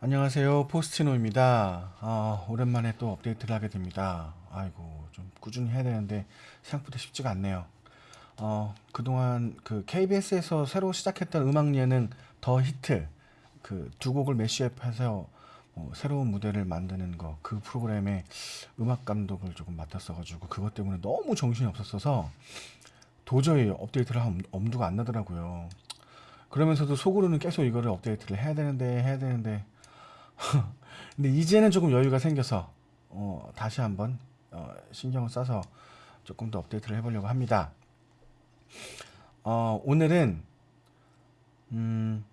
안녕하세요. 포스티노입니다. 아, 오랜만에 또 업데이트를 하게 됩니다. 아이고 좀 꾸준히 해야 되는데 생각보다 쉽지가 않네요. 어, 그동안 그 KBS에서 새로 시작했던 음악 예능 더 히트 그 두 곡을 매시업해서 어, 새로운 무대를 만드는 거 그 프로그램의 음악 감독을 조금 맡았어 가지고 그것 때문에 너무 정신이 없었어서 도저히 업데이트를 할 엄- 엄두가 안 나더라고요. 그러면서도 속으로는 계속 이거를 업데이트를 해야 되는데 해야 되는데 근데 이제는 조금 여유가 생겨서 어, 다시 한번 어, 신경을 써서 조금 더 업데이트를 해보려고 합니다. 어, 오늘은 음,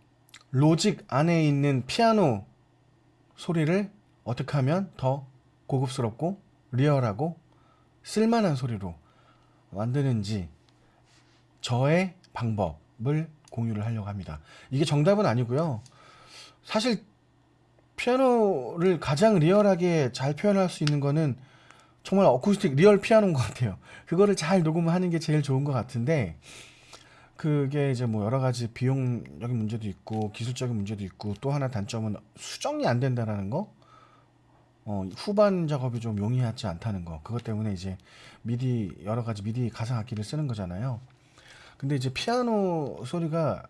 로직 안에 있는 피아노 소리를 어떻게 하면 더 고급스럽고 리얼하고 쓸만한 소리로 만드는지 저의 방법을 공유를 하려고 합니다. 이게 정답은 아니고요. 사실 피아노를 가장 리얼하게 잘 표현할 수 있는 거는 정말 acoustic real 피아노인 것 같아요. 그거를 잘 녹음하는 게 제일 좋은 것 같은데 그게 이제 뭐 여러 가지 비용적인 문제도 있고 기술적인 문제도 있고 또 하나 단점은 수정이 안 된다라는 거. 어, 후반 작업이 좀 용이하지 않다는 거. 그것 때문에 이제 미디 여러 가지 미디 가상 악기를 쓰는 거잖아요. 근데 이제 피아노 소리가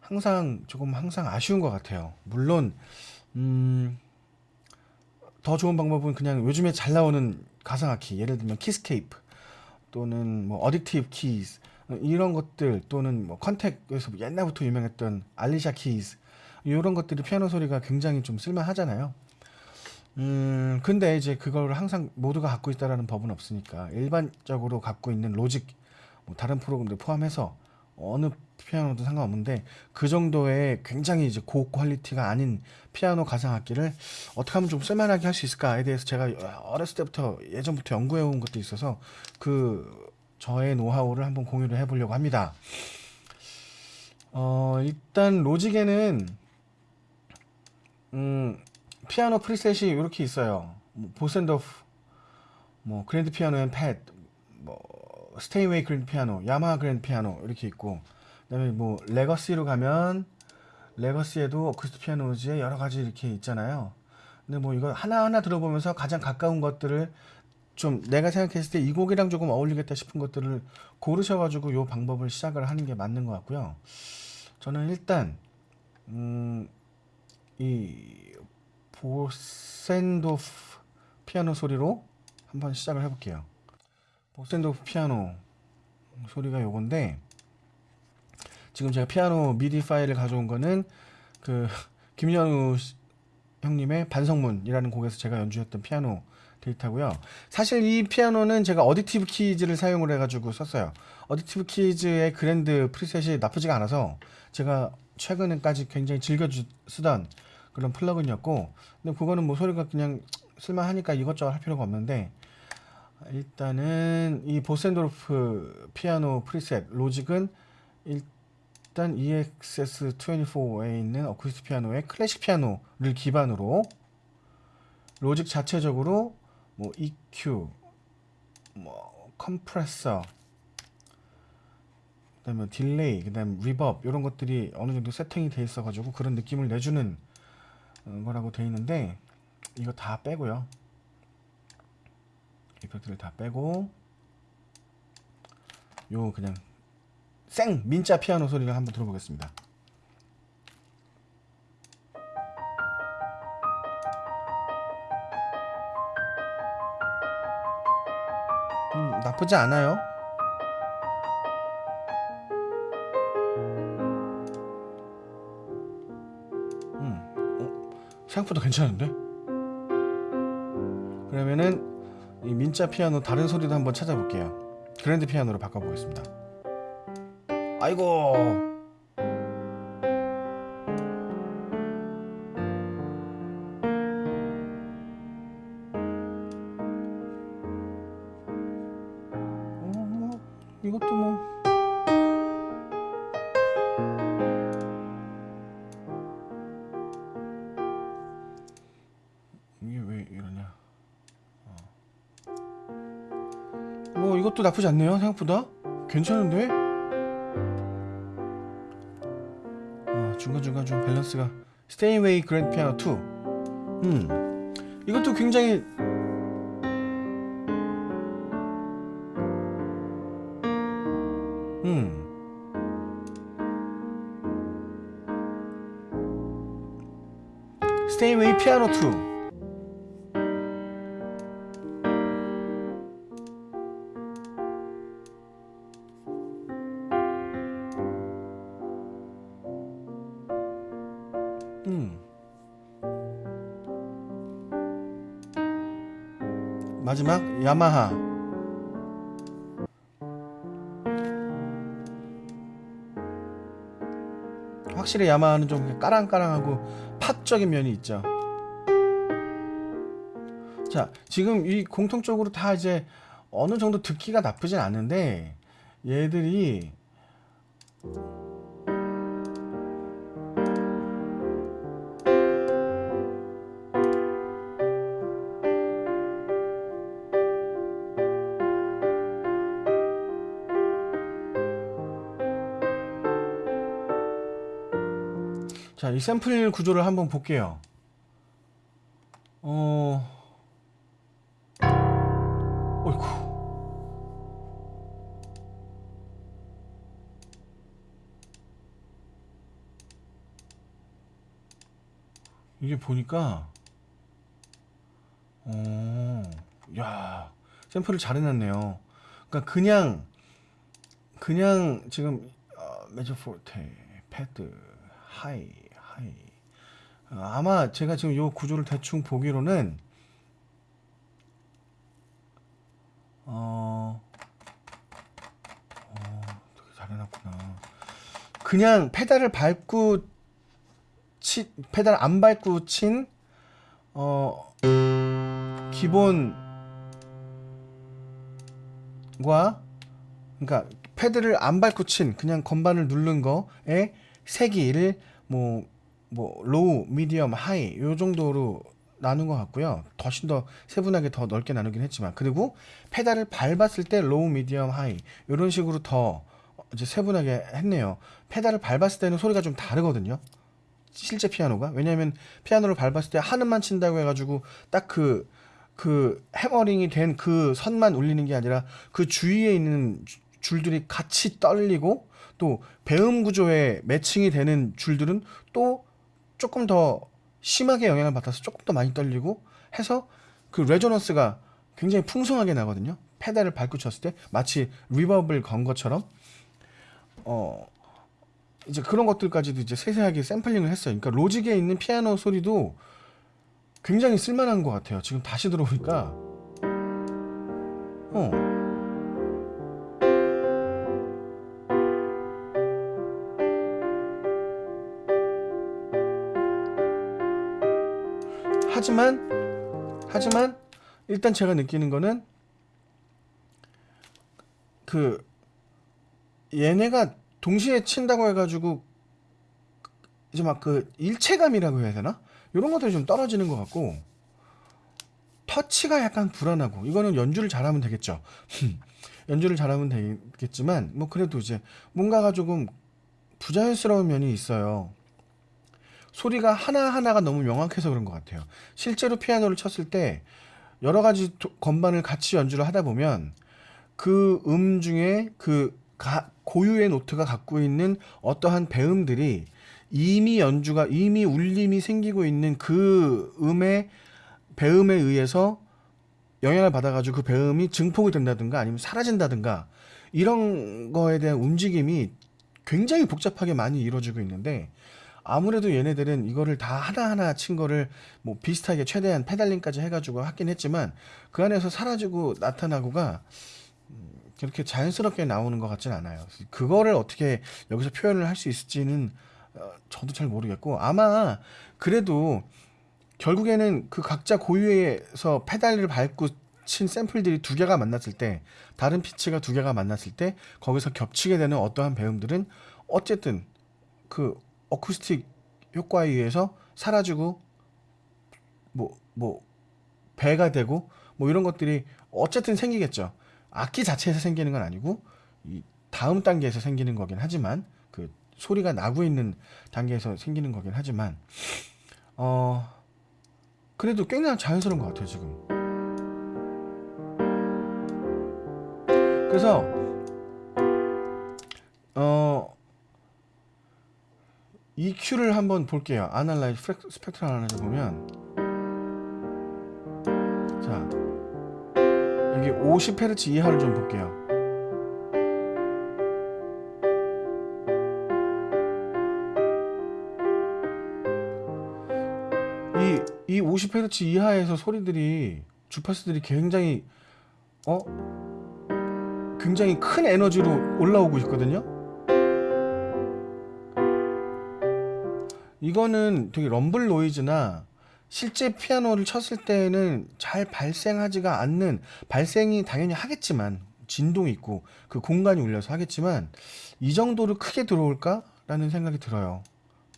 항상 조금 항상 아쉬운 것 같아요. 물론 음, 더 좋은 방법은 그냥 요즘에 잘 나오는 가상악기 예를 들면 Keyscape 또는 뭐 Addictive Keys 이런 것들 또는 뭐 Kontakt에서 옛날부터 유명했던 Alicia's Keys 이런 것들이 피아노 소리가 굉장히 좀 쓸만하잖아요. 음, 근데 이제 그걸 항상 모두가 갖고 있다라는 법은 없으니까 일반적으로 갖고 있는 로직 뭐 다른 프로그램들 포함해서 어느 피아노도 상관없는데 그 정도의 굉장히 이제 고퀄리티가 아닌 피아노 가상 악기를 어떻게 하면 좀 쓸만하게 할 수 있을까에 대해서 제가 어렸을 때부터 예전부터 연구해 온 것도 있어서 그 저의 노하우를 한번 공유를 해보려고 합니다. 어, 일단 로직에는 음, 피아노 preset이 이렇게 있어요. 뭐 Bösendorfer, 뭐 그랜드 피아노 and pad, 뭐 Steinway 그랜드 피아노, 야마하 그랜드 피아노 이렇게 있고 그다음에 뭐 legacy로 가면 legacy에도 acoustic pianos에 여러 가지 이렇게 있잖아요. 근데 뭐 이거 하나하나 들어보면서 가장 가까운 것들을 좀 내가 생각했을 때 이 곡이랑 조금 어울리겠다 싶은 것들을 고르셔가지고 요 방법을 시작을 하는 게 맞는 것 같고요. 저는 일단 음, 이 보센도프 피아노 소리로 한번 시작을 해볼게요. 보센도프 피아노 소리가 요건데 지금 제가 피아노 미디 파일을 가져온 거는 그 김연우 씨- 형님의 반성문이라는 곡에서 제가 연주했던 피아노 데이터고요. 사실 이 피아노는 제가 Addictive Keys를 사용을 해가지고 썼어요. Addictive Keys의 그랜드 preset이 나쁘지가 않아서 제가 최근에까지 굉장히 즐겨 주- 쓰던 그런 plug-in이었고 근데 그거는 뭐 소리가 그냥 쓸만하니까 이것저것 할 필요가 없는데 일단은 이 Bösendorfer 피아노 preset Logic은 일단 E EXS24에 있는 어쿠스틱 피아노의 클래식 피아노를 기반으로 Logic 자체적으로 뭐 EQ, 뭐 컴프레서, 그다음에 delay, 그다음 reverb 이런 것들이 어느 정도 세팅이 돼 있어가지고 그런 느낌을 내주는 어, 거라고 돼 있는데 이거 다 빼고요. effect를 다 빼고 요 그냥 생 민자 피아노 소리를 한번 들어보겠습니다. 음, 나쁘지 않아요. 음, 어, 생각보다 괜찮은데? 그러면은 이 민자 피아노 다른 소리도 한번 찾아볼게요. 그랜드 피아노로 바꿔보겠습니다. 아이고. 뭐 이것도 나쁘지 않네요 생각보다 괜찮은데 어, 중간중간 좀 밸런스가 Steinway 그랜드 피아노 2 음. 이것도 굉장히 음. Steinway 피아노 2. 마지막 야마하 확실히 야마하는 좀 까랑까랑하고 팝적인 면이 있죠. 자, 지금 이 공통적으로 다 이제 어느 정도 듣기가 나쁘진 않은데 얘들이 자, 이 샘플 구조를 한번 볼게요. 어, 어이쿠. 이게 보니까, 어, 야, 샘플을 잘 해놨네요. 그러니까 그냥, 그냥 지금, 어, 메조 포르테, 페달, high, high. 어, 아마 제가 지금 요 구조를 대충 보기로는 어, 어 되게 잘 해놨구나. 그냥 페달을 밟고 치, 페달 안 밟고 친 어, 기본과 그러니까 페달을 안 밟고 친 그냥 건반을 누른 거에 세기를 뭐, 뭐, low, medium, high, 요 정도로 나눈 것 같고요. 훨씬 더 세분하게 더 넓게 나누긴 했지만. 그리고 페달을 밟았을 때 low, medium, high, 요런 식으로 더 이제 세분하게 했네요. 페달을 밟았을 때는 소리가 좀 다르거든요. 실제 피아노가. 왜냐면 피아노를 밟았을 때 한음만 친다고 해가지고 딱 그, 그 hammering이 된 그 선만 울리는 게 아니라 그 주위에 있는 주- 줄들이 같이 떨리고 또 배음 구조에 matching이 되는 줄들은 또 조금 더 심하게 영향을 받아서 조금 더 많이 떨리고 해서 그 resonance가 굉장히 풍성하게 나거든요. 페달을 밟고 쳤을 때 마치 reverb를 건 것처럼 어 이제 그런 것들까지도 이제 세세하게 샘플링을 했어요. 그러니까 로직에 있는 피아노 소리도 굉장히 쓸만한 것 같아요. 지금 다시 들어보니까 어 하지만 하지만 일단 제가 느끼는 거는 그 얘네가 동시에 친다고 해가지고 이제 막 그 일체감이라고 해야 되나? 이런 것들이 좀 떨어지는 것 같고 터치가 약간 불안하고 이거는 연주를 잘하면 되겠죠. 연주를 잘하면 되겠지만 뭐 그래도 이제 뭔가가 조금 부자연스러운 면이 있어요. 소리가 하나하나가 너무 명확해서 그런 것 같아요. 실제로 피아노를 쳤을 때 여러 가지 도- 건반을 같이 연주를 하다 보면 그 음 중에 그 가- 고유의 노트가 갖고 있는 어떠한 배음들이 이미 연주가 이미 울림이 생기고 있는 그 음의 배음에 의해서 영향을 받아가지고 그 배음이 증폭이 된다든가 아니면 사라진다든가 이런 거에 대한 움직임이 굉장히 복잡하게 많이 이루어지고 있는데 아무래도 얘네들은 이거를 다 하나하나 친 거를 뭐 비슷하게 최대한 페달링까지 해가지고 하긴 했지만 그 안에서 사라지고 나타나고가 음, 그렇게 자연스럽게 나오는 것 같진 않아요. 그거를 어떻게 여기서 표현을 할 수 있을지는 어, 저도 잘 모르겠고 아마 그래도 결국에는 그 각자 고유에서 페달을 밟고 친 샘플들이 두 개가 만났을 때 다른 피치가 두 개가 만났을 때 거기서 겹치게 되는 어떠한 배음들은 어쨌든 그 어쿠스틱 효과에 의해서 사라지고 뭐뭐 배가 되고 뭐 이런 것들이 어쨌든 생기겠죠. 악기 자체에서 생기는 건 아니고 이 다음 단계에서 생기는 거긴 하지만 그 소리가 나고 있는 단계에서 생기는 거긴 하지만 어 그래도 꽤나 자연스러운 것 같아요 지금 그래서 어 EQ를 한번 볼게요. analyze spectral analyze 보면. 자 여기 50Hz 이하를 좀 볼게요. 이, 이 50Hz 이하에서 소리들이 주파수들이 굉장히 어? 굉장히 큰 에너지로 올라오고 있거든요. 이거는 되게 럼블 노이즈나 실제 피아노를 쳤을 때는 잘 발생하지가 않는 발생이 당연히 하겠지만 진동이 있고 그 공간이 울려서 하겠지만 이 정도로 크게 들어올까 라는 생각이 들어요.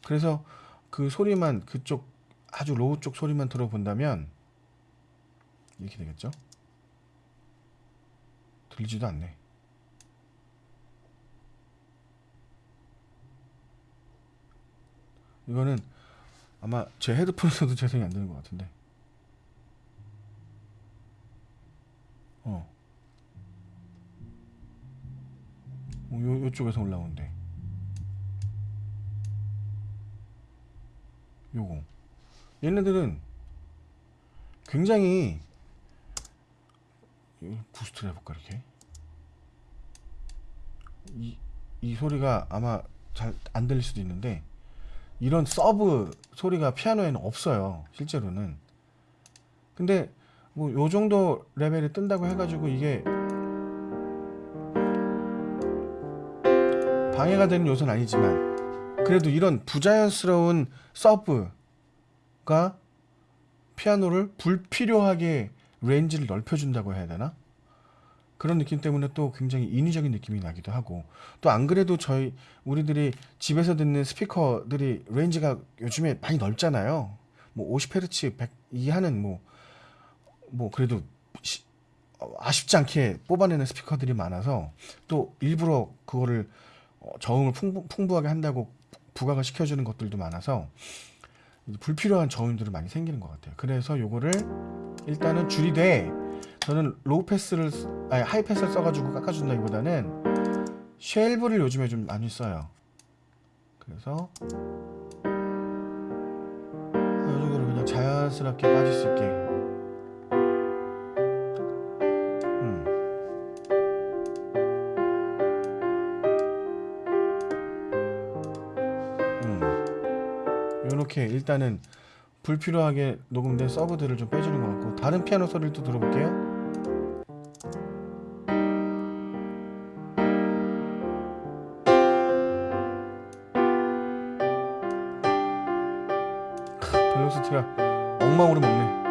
그래서 그 소리만 그쪽 아주 low 쪽 소리만 들어본다면 이렇게 되겠죠? 들리지도 않네. 이거는 아마 제 헤드폰에서도 재생이 안 되는 것 같은데. 어. 어, 요, 요쪽에서 올라오는데. 요거. 얘네들은 굉장히 부스트를 해볼까 이렇게 이, 이 소리가 아마 잘 안 들릴 수도 있는데 이런 sub 소리가 피아노에는 없어요 실제로는 근데 뭐 요 정도 레벨이 뜬다고 해가지고 이게 방해가 되는 요소는 아니지만 그래도 이런 부자연스러운 sub가 피아노를 불필요하게 range를 넓혀준다고 해야 되나? 그런 느낌 때문에 또 굉장히 인위적인 느낌이 나기도 하고 또 안 그래도 저희 우리들이 집에서 듣는 스피커들이 range가 요즘에 많이 넓잖아요. 뭐 50Hz 100 이하는 뭐뭐 그래도 시, 어, 아쉽지 않게 뽑아내는 스피커들이 많아서 또 일부러 그거를 어, 저음을 풍부, 풍부하게 한다고 부각을 시켜주는 것들도 많아서 불필요한 저음들이 많이 생기는 것 같아요. 그래서 요거를 일단은 줄이되 저는 low pass를 아니 high pass를 써가지고 깎아준다기보다는 shelve를 요즘에 좀 많이 써요. 그래서 이 정도로 그냥 자연스럽게 빠질 수 있게. 음. 음. 요렇게 일단은 불필요하게 녹음된 서브들을 좀 빼주는 것 같고 다른 피아노 소리를 또 들어볼게요. 엉망으로 먹네.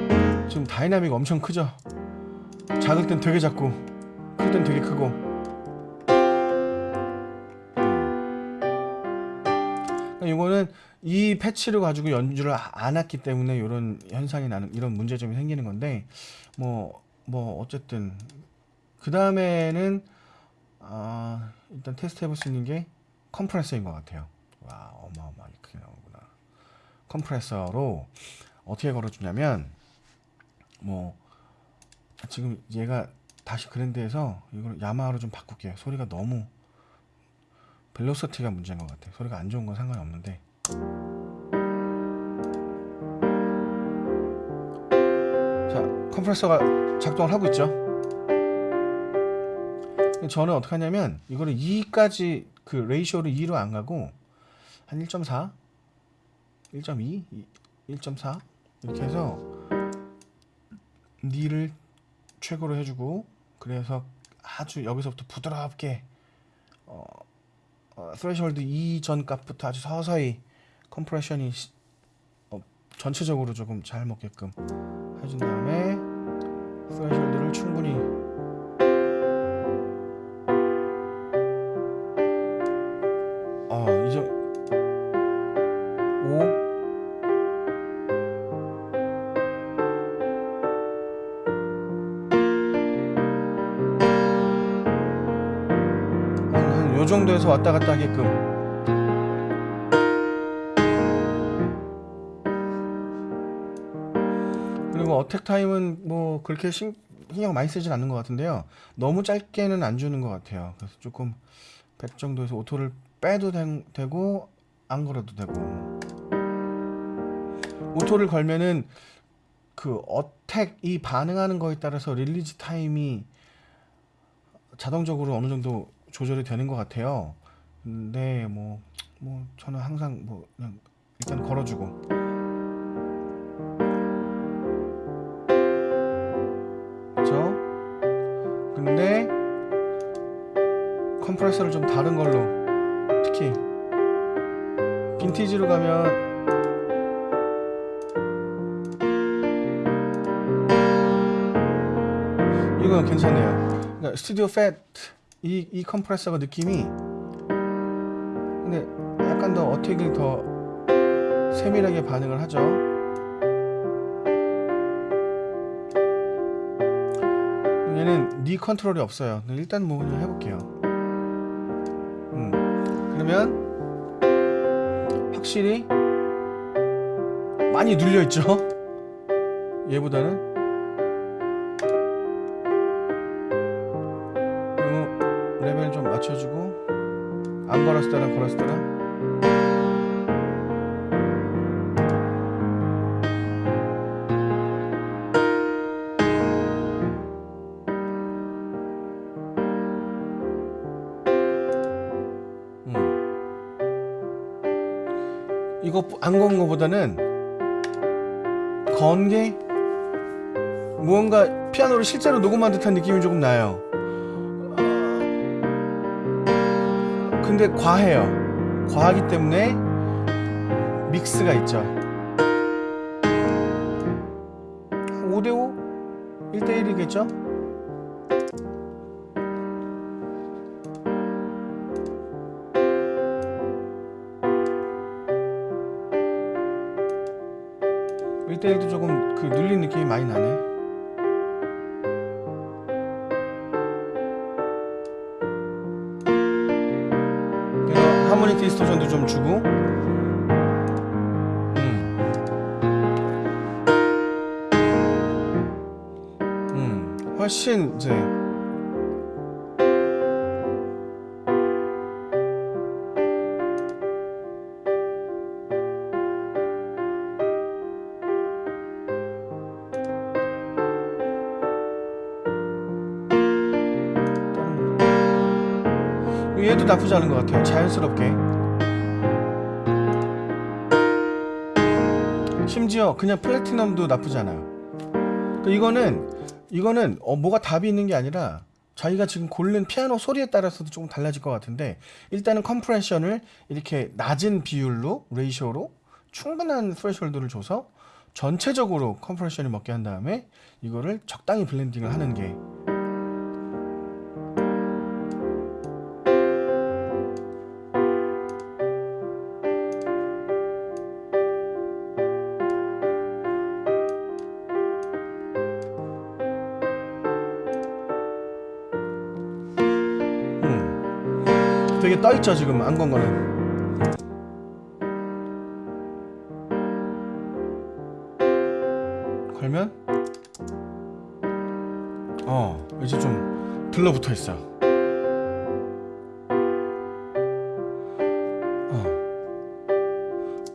음. 지금 다이나믹 엄청 크죠? 작을 땐 되게 작고 클 땐 되게 크고 음. 이거는 이 patch를 가지고 연주를 안 했기 때문에 이런 현상이 나는 이런 문제점이 생기는 건데 뭐뭐 뭐 어쨌든 그 다음에는 아, 일단 테스트 해볼 수 있는 게 compressor인 것 같아요. 와 어마어마하게 크게 나오구나. 컴프레서로 어떻게 걸어주냐면 뭐 지금 얘가 다시 그랜드에서 이걸 야마하로 좀 바꿀게요. 소리가 너무 벨로시티가 문제인 것 같아요. 소리가 안 좋은 건 상관이 없는데 자 컴프레서가 작동을 하고 있죠. 저는 어떻게 하냐면 이거를 2까지 그 레이쇼를 2로 안 가고 한 1.4 1.2 1.4 이렇게 해서 knee를 최고로 해주고 그래서 아주 여기서부터 부드럽게 어, 어, threshold 이전 값부터 아주 서서히 compression이 어, 전체적으로 조금 잘 먹게끔 해준 다음에 threshold를 충분히 정도에서 왔다 갔다 하게끔. 그리고 attack time은 뭐 그렇게 신, 신경 많이 쓰진 않는 것 같은데요. 너무 짧게는 안 주는 것 같아요. 그래서 조금 100 정도에서 auto를 빼도 된- 되고 안 걸어도 되고. auto를 걸면은 그 attack 이 반응하는 거에 따라서 release time이 자동적으로 어느 정도 조절이 되는 것 같아요. 근데 뭐, 뭐 저는 항상 뭐 그냥 일단 걸어주고 그렇죠? 근데 컴프레서를 좀 다른 걸로 특히 빈티지로 가면 이건 괜찮네요. 그러니까 스튜디오 팻 이, 이 컴프레서가 느낌이 근데 약간 더 어택이 더 세밀하게 반응을 하죠. 얘는 니 컨트롤이 없어요. 일단 뭐 그냥 해볼게요. 음, 그러면 확실히 많이 눌려 있죠. 얘보다는 걸었을 때랑 음. 이거 안 건 거보다는 건게 무언가 피아노를 실제로 녹음한 듯한 느낌이 조금 나요. 근데 과해요. 과하기 때문에 믹스가 있죠. 5대5? 1대1이겠죠? 일대일도 조금 그 눌린 느낌이 많이 나네. 디스토션도 좀 주고. 음. 음. 훨씬 이제 얘도 나쁘지 않은 것 같아요. 자연스럽게. 심지어 그냥 Platinum도 나쁘지 않아요. 그 이거는 이거는 어, 뭐가 답이 있는 게 아니라 자기가 지금 고른 피아노 소리에 따라서도 조금 달라질 것 같은데 일단은 compression을 이렇게 낮은 비율로 ratio로 충분한 threshold를 줘서 전체적으로 compression이 먹게 한 다음에 이거를 적당히 blending을 하는 게 되게 떠있죠 지금 안 건 거는. 걸면? 어 이제 좀 들러붙어 있어 어.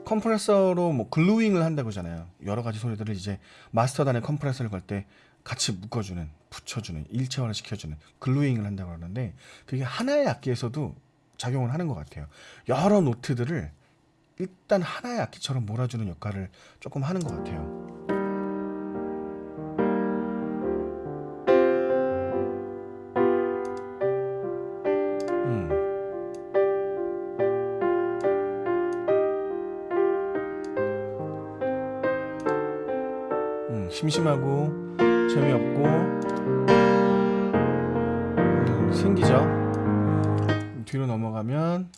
compressor로 뭐 gluing을 한다고 하잖아요. 여러 가지 소리들을 이제 마스터단에 compressor를 걸 때 같이 묶어주는 붙여주는 일체화를 시켜주는 gluing을 한다고 하는데 그게 하나의 악기에서도 작용을 하는 것 같아요 여러 노트들을 일단 하나의 악기처럼 몰아주는 역할을 조금 하는 것 같아요 음. 음, 심심하고 재미없고 음, 생기죠. 뒤로 넘어가면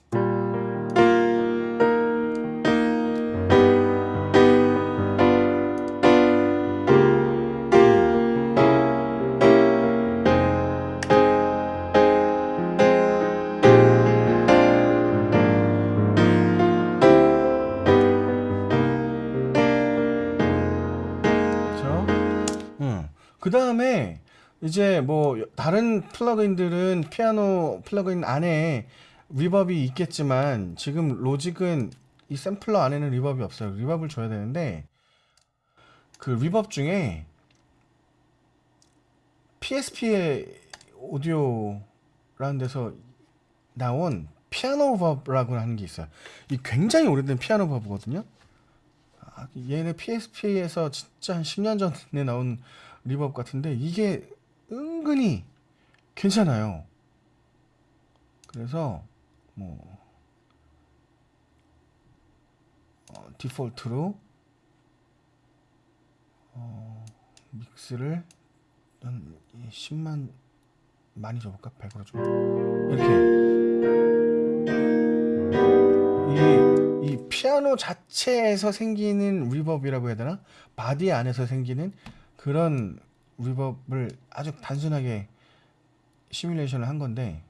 그 다음에 이제 뭐 다른 plugin들은 피아노 plugin 안에 reverb이 있겠지만 지금 로직은 이 샘플러 안에는 reverb이 없어요. reverb를 줘야 되는데 그 reverb 중에 PSP의 오디오라는 데서 나온 PianoVerb라고 하는 게 있어요. 이 굉장히 오래된 PianoVerb거든요. 아, 얘네 PSP에서 진짜 한 10년 전에 나온 reverb 같은데 이게 은근히 괜찮아요. 그래서 뭐 어, 디폴트로 어, mix를 한 10만 많이 줘볼까? 100으로 좀 이렇게 이, 이 피아노 자체에서 생기는 reverb라고 해야 되나? body 안에서 생기는 그런 reverb를 아주 단순하게 시뮬레이션을 한 건데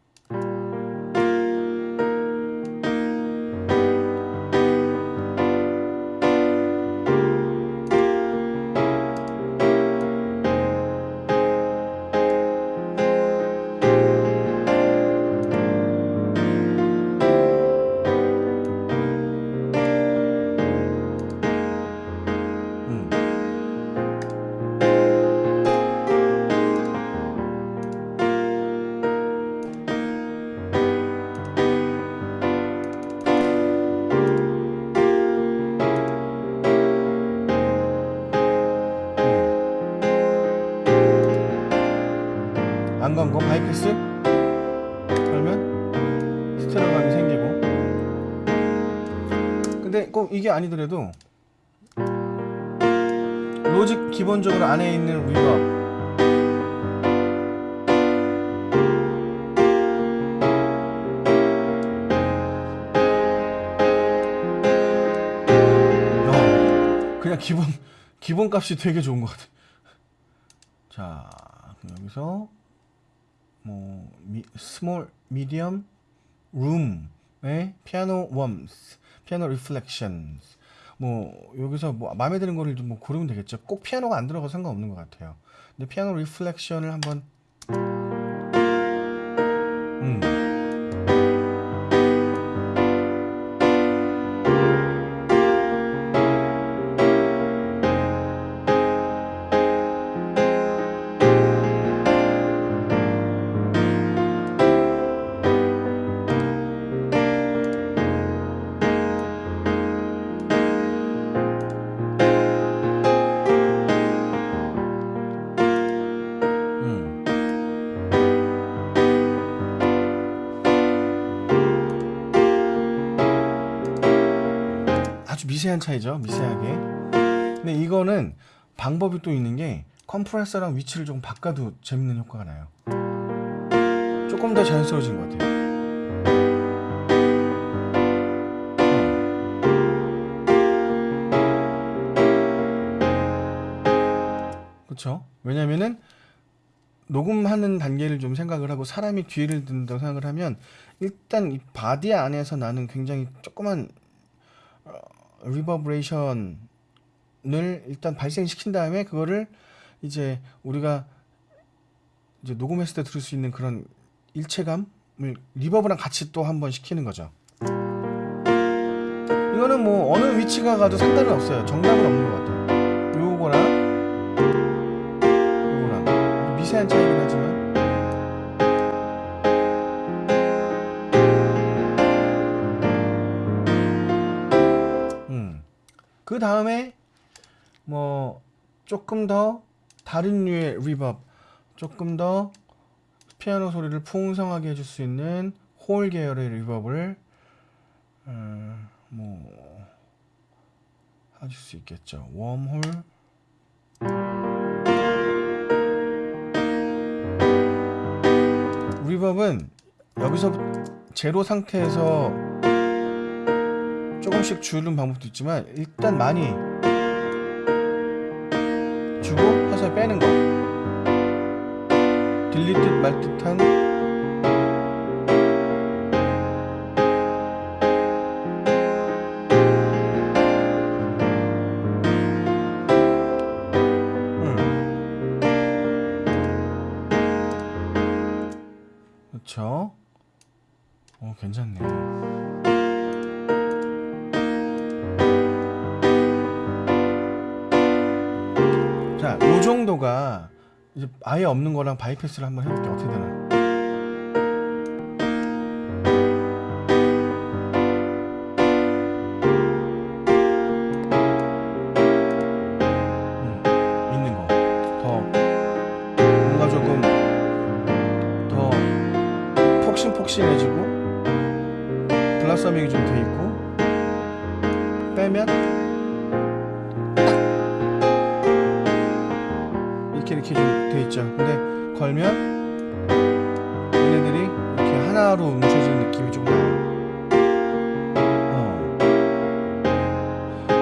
이게 아니더라도 로직 기본적으로 안에 있는 reverb 야, 그냥 기본 기본 값이 되게 좋은 것 같아. 자 여기서 뭐 미, small medium room의 piano warmth piano reflections 뭐 여기서 뭐 마음에 드는 거를 좀 뭐 고르면 되겠죠. 꼭 피아노가 안 들어가도 상관없는 것 같아요. 근데 piano reflection을 한번 음. 음. 미세한 차이죠. 미세하게. 근데 이거는 방법이 또 있는 게 컴프레서랑 위치를 조금 바꿔도 재밌는 효과가 나요. 조금 더 자연스러워진 것 같아요. 그렇죠? 왜냐면은 녹음하는 단계를 좀 생각을 하고 사람이 뒤를 듣는다고 생각을 하면 일단 이 body 안에서 나는 굉장히 조그만 어, 리버브레이션을 일단 발생시킨 다음에 그거를 이제 우리가 이제 녹음했을 때 들을 수 있는 그런 일체감을 reverb랑 같이 또 한번 시키는 거죠. 이거는 뭐 어느 위치가 가도 상관은 없어요. 정답은 없는 것 같아요. 요거랑 요거랑 미세한 차이긴 하지만 그 다음에 뭐 조금 더 다른 류의 reverb 조금 더 피아노 소리를 풍성하게 해줄 수 있는 홀 계열의 reverb를 어, 뭐 해줄 수 있겠죠. warm hall. reverb는 여기서 제로 상태에서 조금씩 주는 방법도 있지만 일단 많이 주고 서서히 빼는 거. 들릴 듯말 듯한 아예 없는 거랑 바이패스를 한번 해볼게요. 어떻게 되나? 걸면 얘네들이 이렇게 하나로 뭉쳐지는 느낌이 좀 나요. 어.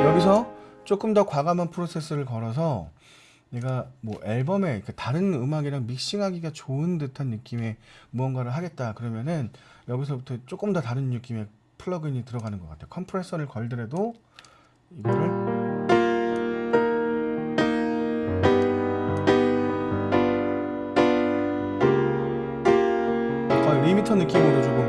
여기서 조금 더 과감한 프로세스를 걸어서 내가 뭐 앨범에 그 다른 음악이랑 믹싱하기가 좋은 듯한 느낌의 무언가를 하겠다 그러면은 여기서부터 조금 더 다른 느낌의 플러그인이 들어가는 것 같아요. 컴프레서를 걸더라도 이거를 리미터 느낌으로 조금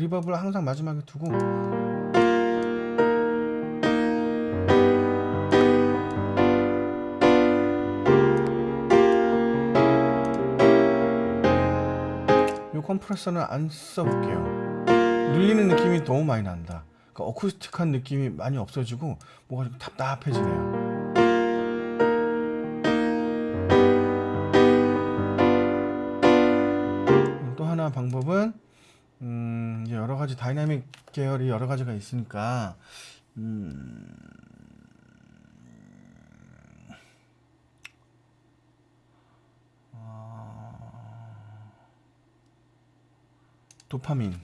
리버 reverb를 항상 마지막에 두고 요 compressor는 안 써볼게요. 눌리는 느낌이 너무 많이 난다. 그러니까 acoustic한 느낌이 많이 없어지고 뭐가 좀 답답해지네요. 또 하나 방법은 음, 가지 다이나믹 계열이 여러 가지가 있으니까 음, 어, Dopamine.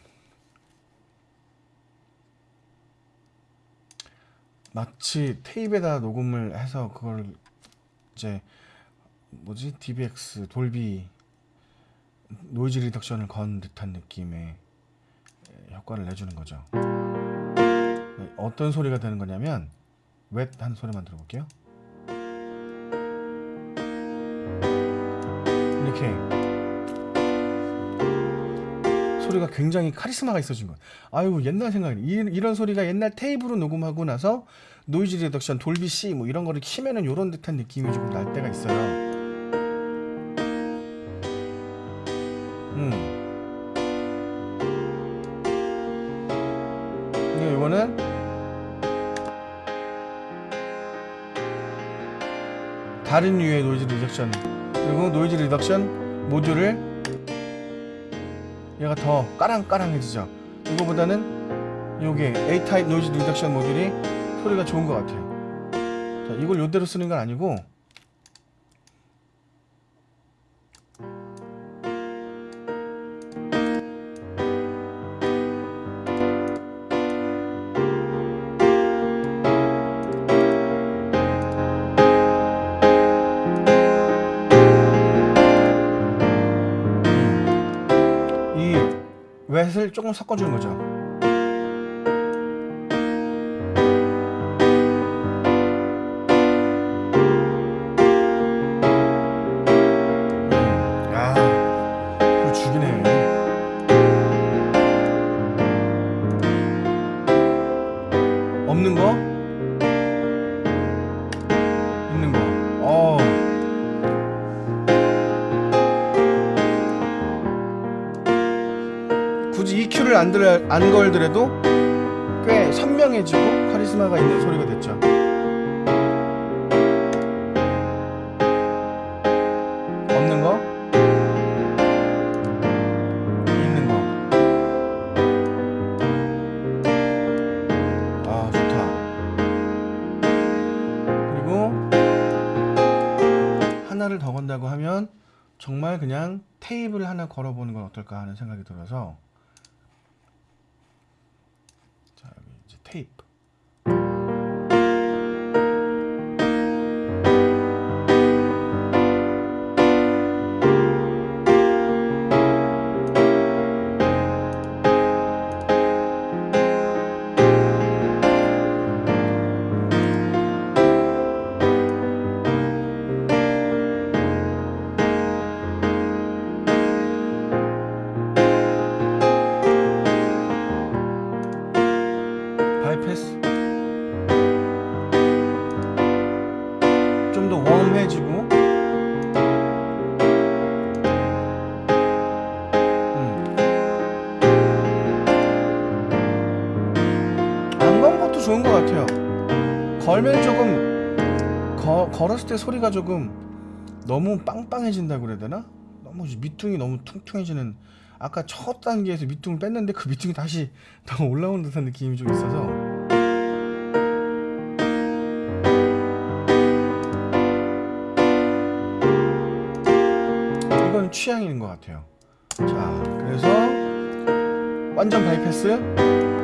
마치 테이프에다 녹음을 해서 그걸 이제 뭐지? DBX Dolby noise reduction을 건 듯한 느낌의 효과를 내주는 거죠. 어떤 소리가 되는 거냐면 웻한 소리만 들어볼게요. 이렇게 소리가 굉장히 카리스마가 있어진 거예요. 아유 옛날 생각이 이, 이런 소리가 옛날 테이프로 녹음하고 나서 noise reduction Dolby C 뭐 이런 거를 키면은 이런 듯한 느낌이 조금 날 때가 있어요. 음. 다른 류의 noise reduction. 그리고 noise reduction 모듈을 얘가 더 까랑까랑해지죠. 이거보다는 요게 A-타입 노이즈 리덕션 모듈이 소리가 좋은 것 같아요. 자, 이걸 요대로 쓰는 건 아니고 조금 섞어주는 거죠. 안 걸더라도 꽤 선명해지고 카리스마가 있는 소리가 됐죠. 없는 거? 있는 거 아 좋다. 그리고 하나를 더 건다고 하면 정말 그냥 테이블 하나 걸어보는 건 어떨까 하는 생각이 들어서 여 걸었을 때 소리가 조금 너무 빵빵해진다고 그래야 되나? 너무 밑둥이 너무 퉁퉁해지는 아까 첫 단계에서 밑둥을 뺐는데 그 밑둥이 다시 더 올라오는 듯한 느낌이 좀 있어서. 이건 취향인 것 같아요. 자 그래서 완전 바이패스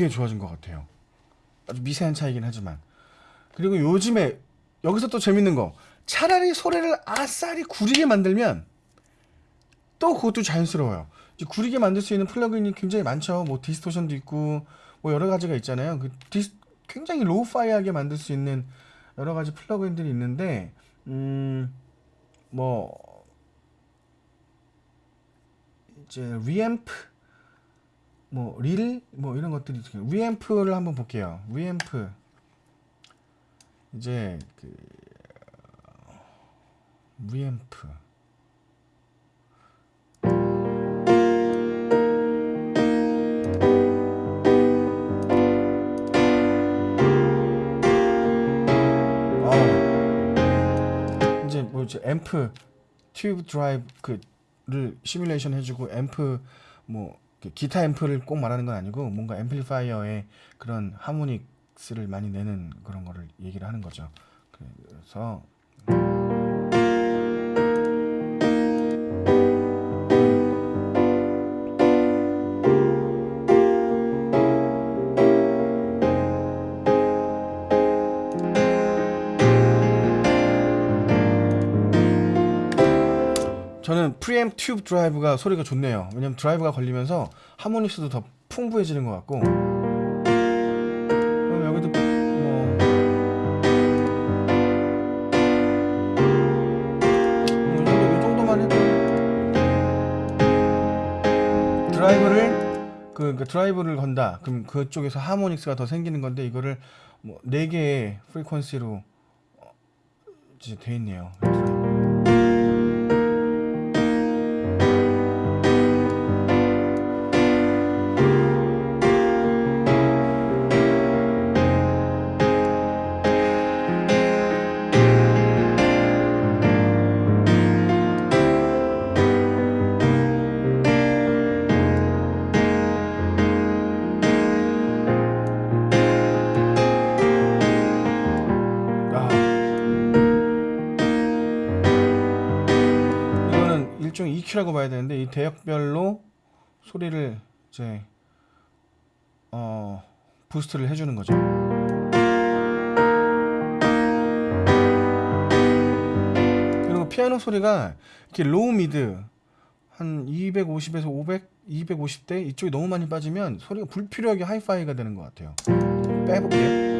되게 좋아진 것 같아요. 아주 미세한 차이긴 하지만. 그리고 요즘에 여기서 또 재밌는 거 차라리 소리를 아싸리 구리게 만들면 또 그것도 자연스러워요. 구리게 만들 수 있는 plug-in이 굉장히 많죠. 뭐 distortion도 있고 뭐 여러 가지가 있잖아요. 그 디스, 굉장히 lo-fi하게 만들 수 있는 여러 가지 plug-in들이 있는데 음뭐 이제 리앰프 뭐 릴 뭐 이런 것들이. 리앰프를 한번 볼게요. 리앰프 이제 그 리앰프 어. 이제 뭐 이제 앰프 tube drive 그를 시뮬레이션 해주고 앰프 뭐 기타 앰프를 꼭 말하는 건 아니고 뭔가 amplifier의 그런 harmonics를 많이 내는 그런 거를 얘기를 하는 거죠. 그래서 저는 preamp tube drive가 소리가 좋네요. 왜냐면 drive가 걸리면서 harmonics도 더 풍부해지는 것 같고. 여기도 뭐. 뭐이 정도, 이 정도만 해도. drive를 그, 그 drive를 건다. 그럼 그쪽에서 harmonics가 더 생기는 건데 이거를 뭐네 개의 frequency로 어, 돼 있네요. EQ라고 봐야 되는데 이 대역별로 소리를 이제 어 boost를 해주는 거죠. 그리고 피아노 소리가 이렇게 low mid 한 250에서 500, 250대 이쪽이 너무 많이 빠지면 소리가 불필요하게 하이파이가 되는 것 같아요. 빼볼게요.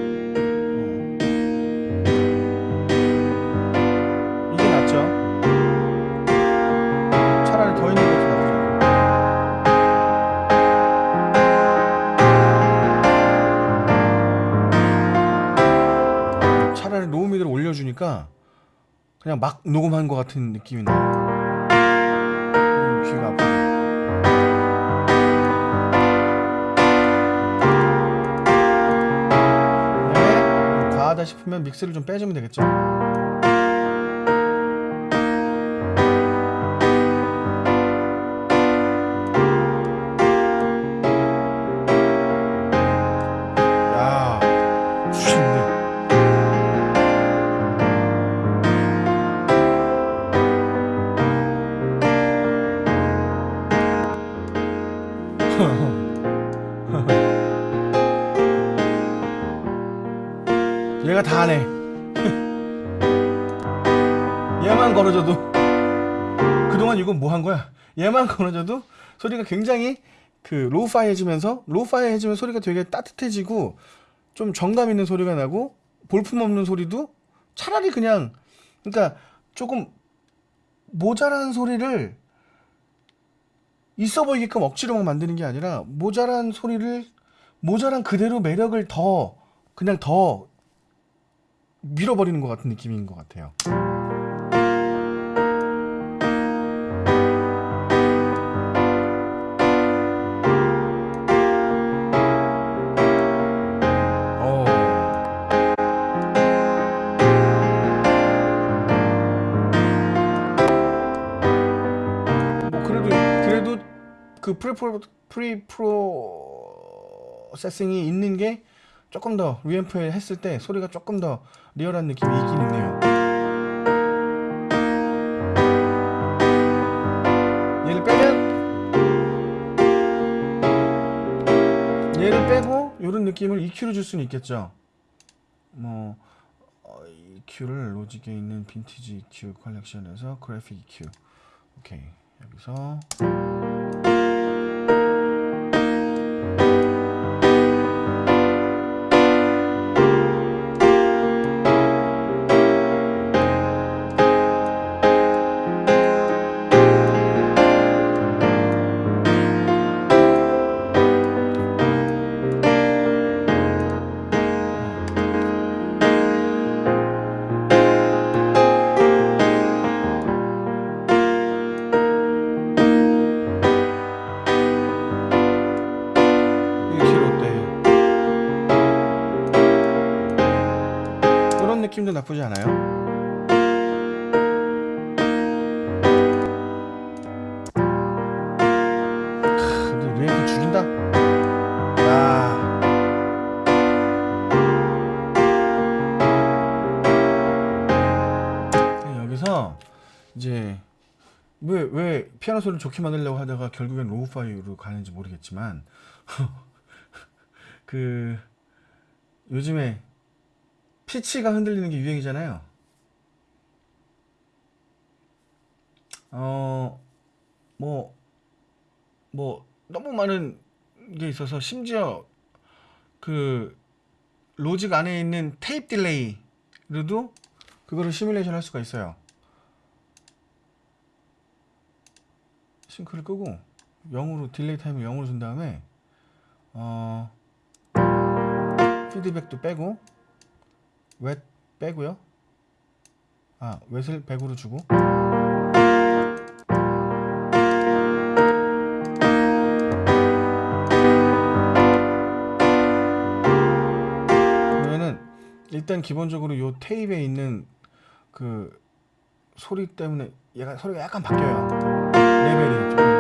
그냥 막 녹음한 것 같은 느낌이 나요. 음, 귀가 아파. 그다음에 과하다 싶으면 믹스를 좀 빼주면 되겠죠. 얘가 다 하네. 얘만 걸어줘도 그동안 이건 뭐 한 거야? 얘만 걸어줘도 소리가 굉장히 그 lo-fi 해지면서 lo-fi 해지면 소리가 되게 따뜻해지고 좀 정감 있는 소리가 나고 볼품 없는 소리도 차라리 그냥 그러니까 조금 모자란 소리를 있어 보이게끔 억지로 막 만드는 게 아니라 모자란 소리를 모자란 그대로 매력을 더 그냥 더 밀어버리는 것 같은 느낌인 것 같아요. prepro preprocessing이 있는 게 조금 더 reamp에 했을 때 소리가 조금 더 real한 느낌이 있긴 있네요. 얘를 빼면 얘를 빼고 이런 느낌을 EQ로 줄 수는 있겠죠. 뭐 어, EQ를 로직에 있는 빈티지 EQ 컬렉션에서 그래픽 EQ 오케이 여기서 나쁘지 않아요. 아. 왜왜 피아노 소리를 좋게 만들려고 하다가 결국엔 lo-fi로 가는지 모르겠지만 그 요즘에 피치가 흔들리는 게 유행이잖아요. 어, 뭐, 뭐, 너무 많은 게 있어서 심지어 그 Logic 안에 있는 tape delay로도 그거를 시뮬레이션 할 수가 있어요. sync를 끄고 0으로 delay time을 0으로 준 다음에 어 피드백도 빼고 웻 빼고요. 아 웻을 100으로 주고 그러면은 일단 기본적으로 요 테이프에 있는 그 소리 때문에 얘가 소리가 약간 바뀌어요. 레벨이 좀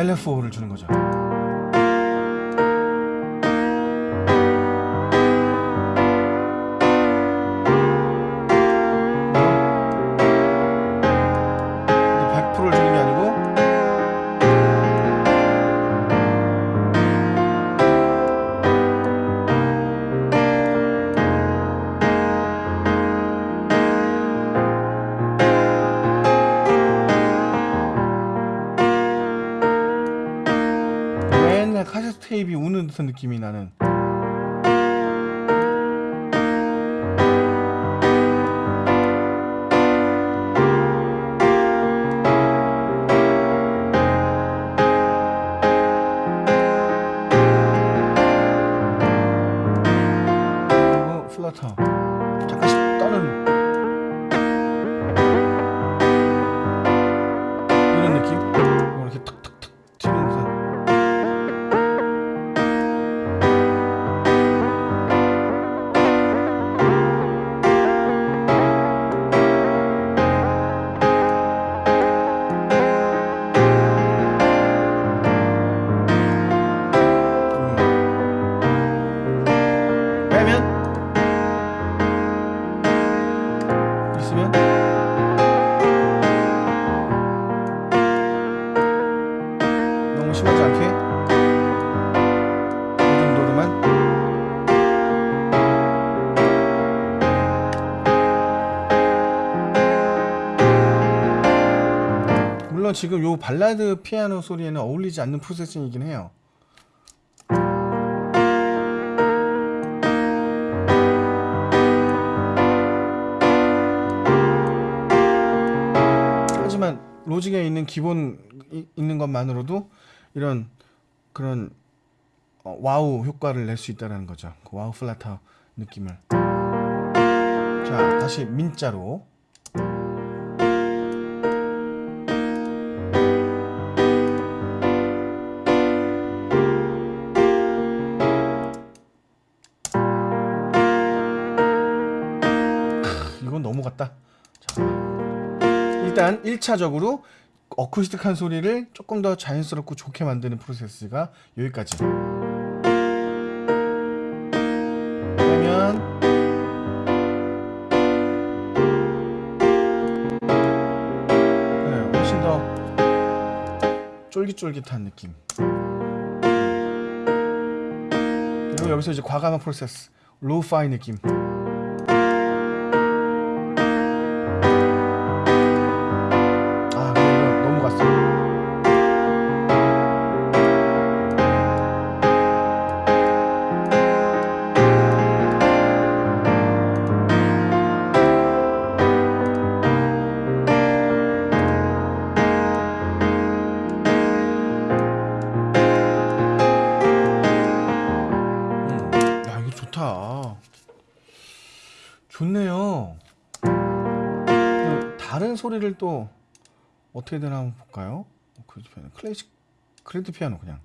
LF5를 주는 거죠. 물론 지금 요 발라드 피아노 소리에는 어울리지 않는 processing이긴 해요. 하지만 로직에 있는 기본 이- 있는 것만으로도 이런 그런 어, wow 효과를 낼 수 있다는 거죠. 그 wow flutter 느낌을. 자, 다시 민자로. 일단 1차적으로 어쿠스틱한 소리를 조금 더 자연스럽고 좋게 만드는 프로세스가 여기까지. 그러면 네, 훨씬 더 쫄깃쫄깃한 느낌. 그리고 여기서 이제 과감한 프로세스, 로우파이 느낌. 소리를 또 어떻게 되나 한번 볼까요? 피아노 클래식 그래도 피아노 그냥.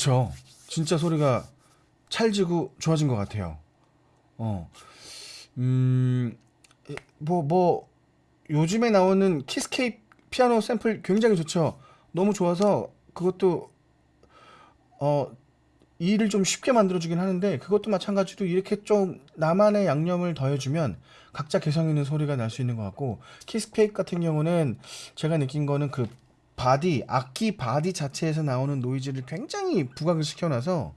그쵸? 진짜 소리가 찰지고 좋아진 것 같아요. 어, 음, 뭐, 뭐, 요즘에 나오는 Keyscape 피아노 샘플 굉장히 좋죠. 너무 좋아서 그것도, 어, 일을 좀 쉽게 만들어주긴 하는데 그것도 마찬가지로 이렇게 좀 나만의 양념을 더해주면 각자 개성 있는 소리가 날 수 있는 것 같고 Keyscape 같은 경우는 제가 느낀 거는 그 바디, 악기 바디 자체에서 나오는 노이즈를 굉장히 부각을 시켜놔서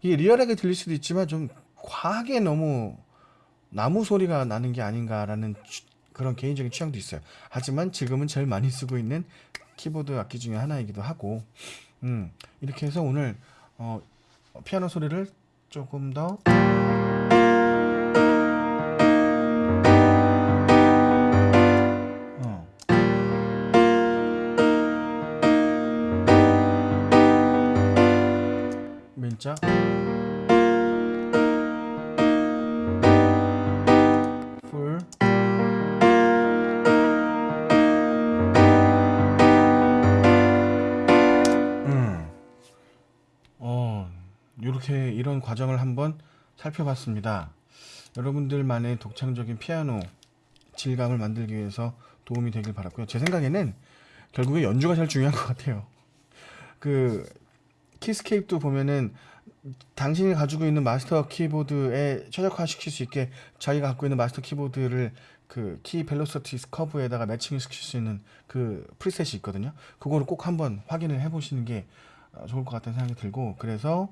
이게 real하게 들릴 수도 있지만 좀 과하게 너무 나무 소리가 나는 게 아닌가라는 취- 그런 개인적인 취향도 있어요. 하지만 지금은 제일 많이 쓰고 있는 키보드 악기 중에 하나이기도 하고, 음, 이렇게 해서 오늘 어, 피아노 소리를 조금 더 민자 풀 음. 어, 이렇게 이런 과정을 한번 살펴봤습니다. 여러분들만의 독창적인 피아노 질감을 만들기 위해서 도움이 되길 바랐고요. 제 생각에는 결국에 연주가 제일 중요한 것 같아요. 그 Keyscape도 보면은 당신이 가지고 있는 마스터 키보드에 최적화시킬 수 있게 자기가 갖고 있는 마스터 키보드를 그 key velocity 커브에다가 matching을 시킬 수 있는 그 preset이 있거든요. 그거를 꼭 한번 확인을 해보시는 게 어, 좋을 것 같다는 생각이 들고 그래서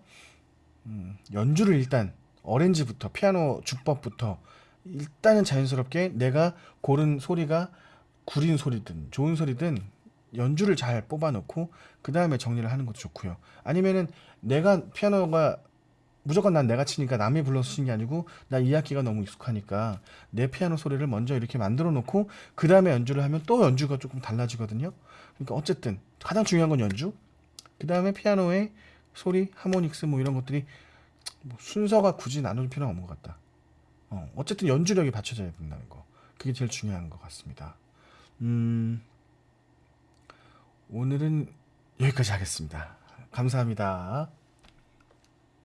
음, 연주를 일단 arrange부터 피아노 주법부터 일단은 자연스럽게 내가 고른 소리가 구린 소리든 좋은 소리든 연주를 잘 뽑아놓고 그 다음에 정리를 하는 것도 좋고요. 아니면은 내가 피아노가 무조건 난 내가 치니까 남이 불러서 치는 게 아니고 나이 악기가 너무 익숙하니까 내 피아노 소리를 먼저 이렇게 만들어 놓고 그 다음에 연주를 하면 또 연주가 조금 달라지거든요. 그러니까 어쨌든 가장 중요한 건 연주. 그 다음에 피아노의 소리, 하모닉스 뭐 이런 것들이 뭐 순서가 굳이 나눌 필요는 없는 것 같다. 어, 어쨌든 연주력이 받쳐져야 된다는 거. 그게 제일 중요한 것 같습니다. 음, 오늘은 여기까지 하겠습니다. 감사합니다.